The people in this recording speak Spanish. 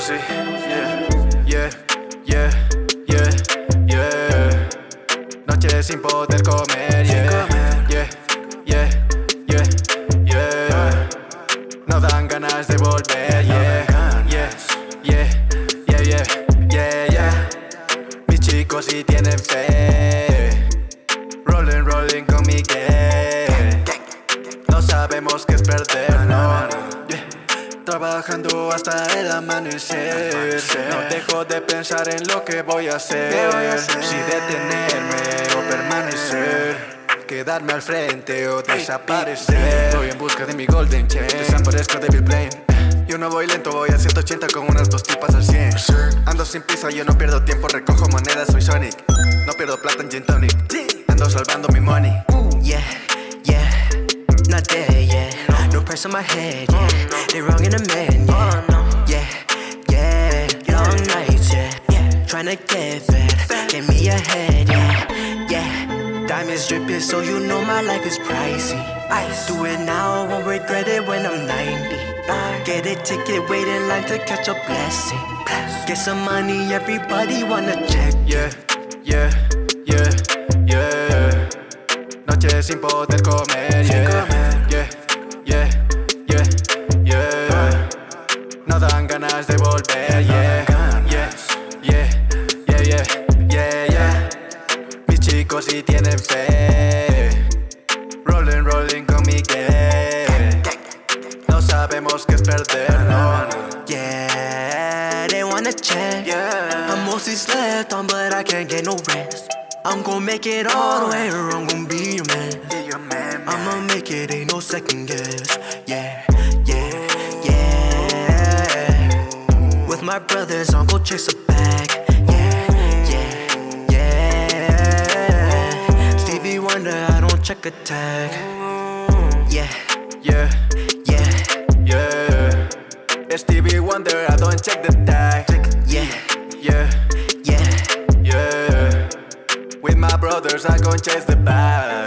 pussy. Yeah, yeah, yeah, yeah, yeah. Noche sin poder comer, yeah, yeah, yeah, yeah, yeah. No dan ganas de volver, yeah, yeah, yeah, yeah, yeah, yeah, yeah. Mis chicos sí tienen fe. Rolling, rolling con Miguel. No sabemos qué es perder, no. Trabajando hasta el amanecer. No dejo de pensar en lo que voy a hacer. Si detenerme o permanecer. Quedarme al frente o desaparecer. Voy en busca de mi golden chain. Desaparezco de mi plane. Yo no voy lento, voy a 180 con unas dos tipas al 100 Ando sin prisa, yo no pierdo tiempo, recojo monedas, soy Sonic No pierdo plata en gin tonic Ando salvando mi money Yeah, yeah, not there, yeah. No press on my head, yeah. They wrong in the man, yeah. Yeah, yeah, long nights, yeah. Tryna get fed, get me ahead, yeah. Yeah, diamonds dripping, so you know my life is pricey. Ice. Do it now, won't regret it when I'm 90. Get a ticket, wait in line to catch a blessing. Bless. Get some money, everybody wanna check. Yeah, yeah, ganas de volver, yeah. Yeah, yeah, yeah, yeah, yeah, yeah. Mis chicos sí tienen fe. Rolling, rolling con Miguel No sabemos qué es perder, no. Yeah, they wanna check. I'm mostly slept on, but I can't get no rest. I'm gon' make it all the way, or I'm gon' be your man. I'ma make it, ain't no second guess. Yeah, yeah, my brothers, I'll go chase a bag. Yeah, yeah, yeah. Stevie Wonder, I don't check a tag. Yeah, Yeah, yeah, yeah Stevie Wonder, I don't check the tag yeah, Yeah, yeah. yeah With my brothers, I gon' chase the bag